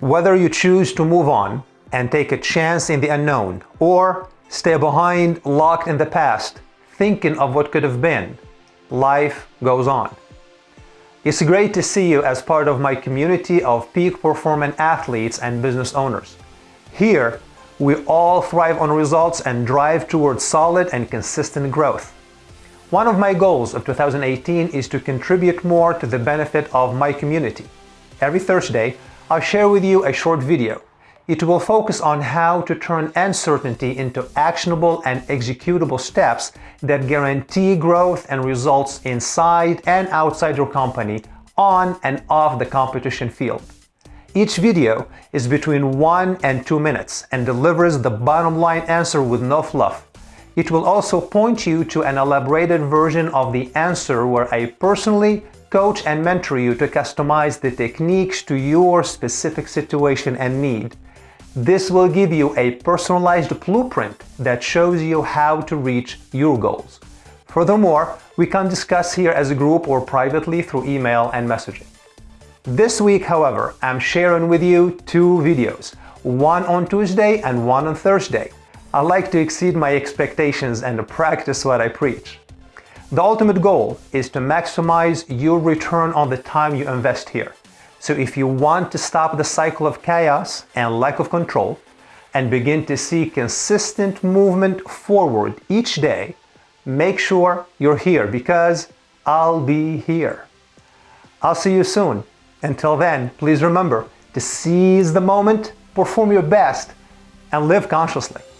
Whether you choose to move on and take a chance in the unknown, or stay behind locked in the past, thinking of what could have been, life goes on. It's great to see you as part of my community of peak performing athletes and business owners. Here, we all thrive on results and drive towards solid and consistent growth. One of my goals of 2018 is to contribute more to the benefit of my community. Every Thursday, I'll share with you a short video. It will focus on how to turn uncertainty into actionable and executable steps that guarantee growth and results inside and outside your company on and off the competition field. Each video is between 1 and 2 minutes and delivers the bottom line answer with no fluff. It will also point you to an elaborated version of the answer where I personally coach and mentor you to customize the techniques to your specific situation and need. This will give you a personalized blueprint that shows you how to reach your goals. Furthermore, we can discuss here as a group or privately through email and messaging. This week, however, I'm sharing with you two videos, one on Tuesday and one on Thursday. I like to exceed my expectations and practice what I preach. The ultimate goal is to maximize your return on the time you invest here. So if you want to stop the cycle of chaos and lack of control and begin to see consistent movement forward each day, make sure you're here because I'll be here. I'll see you soon. Until then, please remember to seize the moment, perform your best, and live consciously.